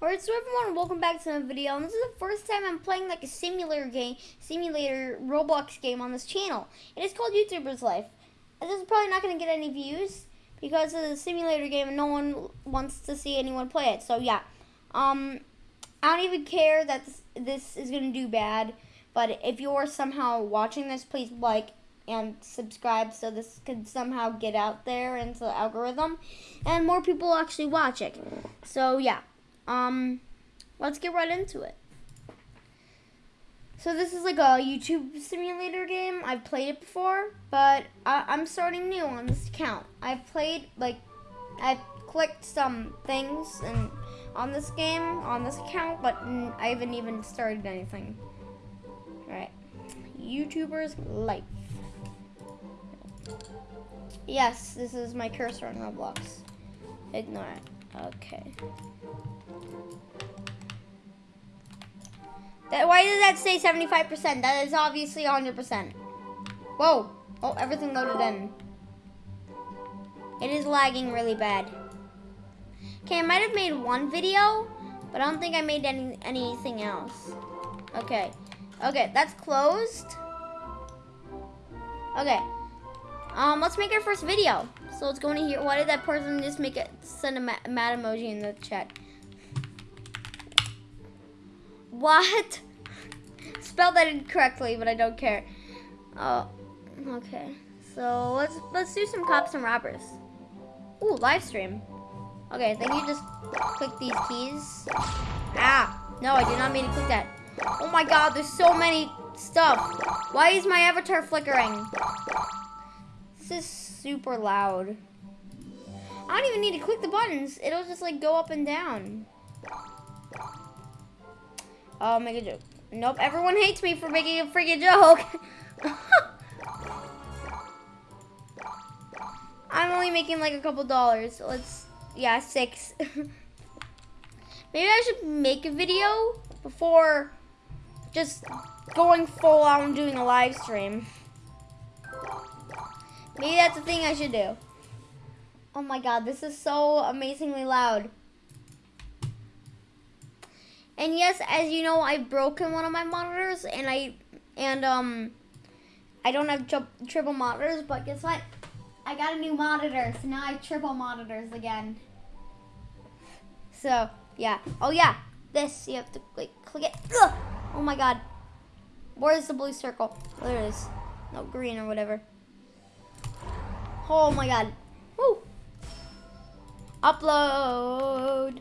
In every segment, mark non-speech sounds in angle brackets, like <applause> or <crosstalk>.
Alright, so everyone, welcome back to another video. And this is the first time I'm playing like a simulator game, simulator Roblox game on this channel. It is called YouTuber's Life. And this is probably not going to get any views because it's a simulator game and no one wants to see anyone play it. So yeah, um, I don't even care that this, this is going to do bad. But if you're somehow watching this, please like and subscribe so this can somehow get out there into the algorithm and more people actually watch it. So yeah. Um, let's get right into it. So this is like a YouTube simulator game. I've played it before, but I, am starting new on this account. I've played like I've clicked some things and on this game on this account, but I haven't even started anything. All right, YouTuber's life. Yes, this is my cursor on Roblox. Ignore it. Okay. That, why does that say 75%? That is obviously 100%. Whoa. Oh, everything loaded in. It is lagging really bad. Okay, I might have made one video, but I don't think I made any anything else. Okay. Okay, that's closed. Okay. Um, let's make our first video. So let's go into here. Why did that person just make it send a mad emoji in the chat? What? Spelled that incorrectly, but I don't care. Oh, okay. So let's let's do some cops and robbers. Ooh, live stream. Okay, then you just click these keys. Ah, no, I did not mean to click that. Oh my god, there's so many stuff. Why is my avatar flickering? This is super loud. I don't even need to click the buttons. It'll just like go up and down. I'll make a joke. Nope, everyone hates me for making a freaking joke. <laughs> I'm only making like a couple dollars. let's, yeah, six. <laughs> Maybe I should make a video before just going full out and doing a live stream. Maybe that's the thing I should do. Oh my god, this is so amazingly loud. And yes, as you know, I've broken one of my monitors, and I and um, I don't have tri triple monitors. But guess what? I got a new monitor, so now I have triple monitors again. So yeah. Oh yeah, this you have to like click it. Ugh! Oh my god. Where's the blue circle? There it is. No green or whatever. Oh my god. Woo! Upload.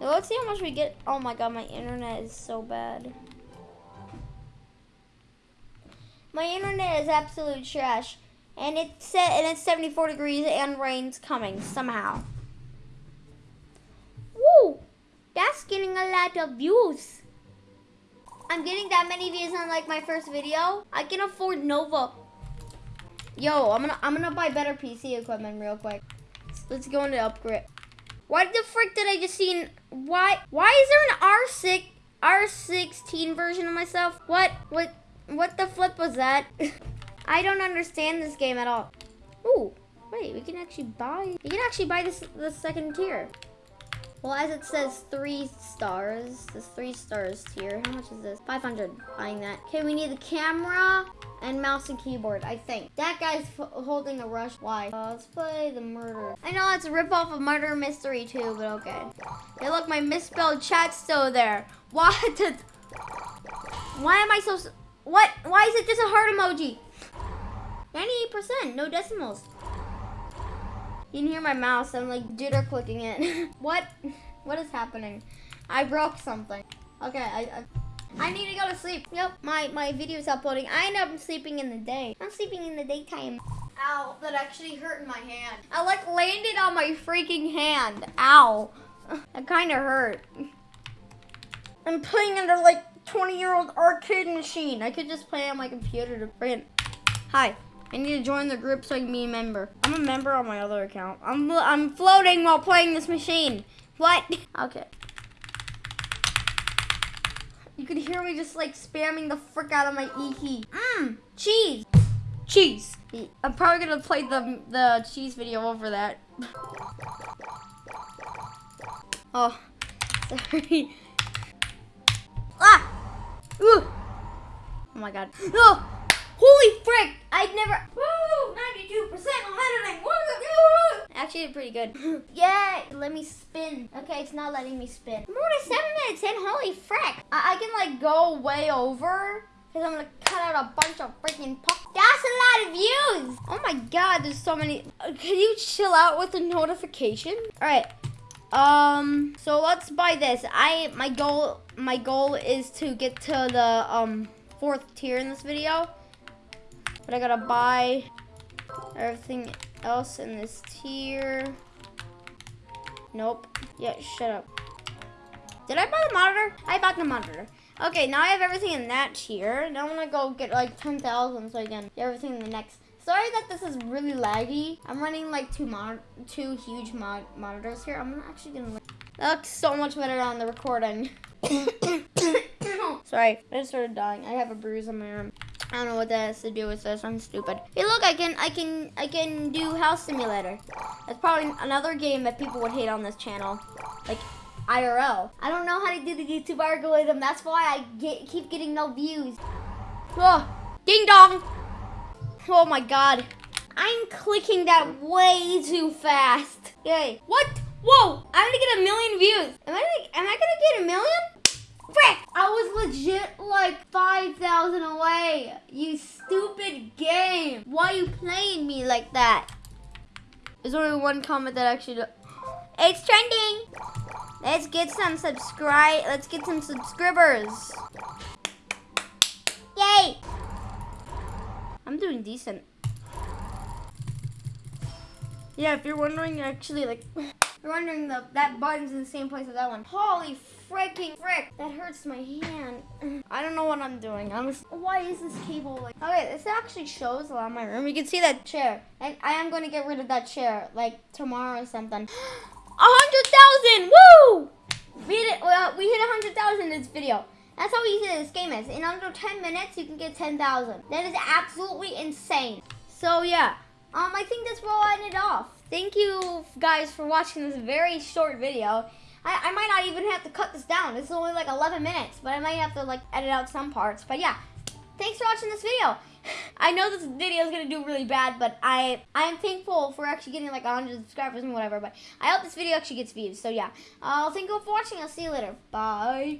Let's see how much we get. Oh my god, my internet is so bad. My internet is absolute trash. And it's set and it's 74 degrees and rain's coming somehow. Woo! That's getting a lot of views. I'm getting that many views on like my first video. I can afford Nova. Yo, I'm gonna I'm gonna buy better PC equipment real quick. Let's go into upgrade. Why the frick did I just see? Why? Why is there an R6 R16 version of myself? What? What? What the flip was that? <laughs> I don't understand this game at all. Ooh, wait, we can actually buy. You can actually buy this the second tier. Well, as it says three stars, this three stars here. How much is this? 500, buying that. Okay, we need the camera and mouse and keyboard, I think. That guy's holding a rush. Why? Uh, let's play the murder. I know it's a ripoff of Murder Mystery 2, but okay. Hey, look, my misspelled chat's still there. <laughs> What? Why am I so... What? Why is it just a heart emoji? 98%, no decimals. You can hear my mouse. I'm like jitter clicking it. <laughs> what? What is happening? I broke something. Okay, I, I, I need to go to sleep. Yep, my my video's uploading. I end up sleeping in the day. I'm sleeping in the daytime. Ow, that actually hurt in my hand. I like landed on my freaking hand. Ow. <laughs> That kind of hurt. I'm playing under like 20 year old arcade machine. I could just play on my computer to print. Hi. I need to join the group so I can be a member. I'm a member on my other account. I'm, I'm floating while playing this machine. What? <laughs> Okay. You could hear me just like spamming the frick out of my E key. Mmm, cheese. Cheese. I'm probably gonna play the, the cheese video over that. <laughs> Oh, <laughs> sorry. Ah! Ooh! Oh my god. <gasps> Oh! Holy frick! I'd never. Woo! 92% on editing! Woo! Actually, did pretty good. <laughs> Yay! Let me spin. Okay, it's not letting me spin. I'm already seven minutes in. Holy frick! I, I can like go way over. Because I'm gonna cut out a bunch of freaking pop. That's a lot of views! Oh my god, there's so many. Uh, Can you chill out with the notification? Alright. Um, so let's buy this. I my goal my goal is to get to the um fourth tier in this video. But I gotta buy everything else in this tier. Nope. Yeah, shut up. Did I buy the monitor? I bought the monitor. Okay, now I have everything in that tier. Now I'm gonna go get like 10,000 so I can get everything in the next. Sorry that this is really laggy. I'm running like two mon two huge mon monitors here. I'm actually gonna. That looks so much better on the recording. <coughs> <coughs> Sorry, I just started dying. I have a bruise on my arm. I don't know what that has to do with this. I'm stupid. Hey, look, I can, I can, I can do House Simulator. That's probably another game that people would hate on this channel, like IRL. I don't know how to do the YouTube algorithm. That's why I get, keep getting no views. Oh, ding dong. Oh my God. I'm clicking that way too fast. Yay. What? Whoa, I'm gonna get a million views. Am I am I gonna get a million? Frick! I was legit like 5,000 away. You stupid game. Why are you playing me like that? There's only one comment that actually... It's trending. Let's get some subscribe. Let's get some subscribers. Yay! I'm doing decent. Yeah, if you're wondering, actually, like, you're wondering, the that button's in the same place as that one. Holy freaking frick! That hurts my hand. <sighs> I don't know what I'm doing. I'm just, why is this cable like? Okay, this actually shows a lot of my room. You can see that chair, and I am going to get rid of that chair like tomorrow or something. <gasps> A hundred thousand! Woo! We hit it. Well, we hit a hundred thousand in this video. That's how easy this game is. In under 10 minutes, you can get 10,000. That is absolutely insane. So yeah, um, I think that's where I'll end it off. Thank you guys for watching this very short video. I, I might not even have to cut this down. It's only like 11 minutes, but I might have to like edit out some parts. But yeah, thanks for watching this video. <sighs> I know this video is gonna do really bad, but I I am thankful for actually getting like 100 subscribers and whatever. But I hope this video actually gets views. So yeah, uh, thank you for watching. I'll see you later. Bye.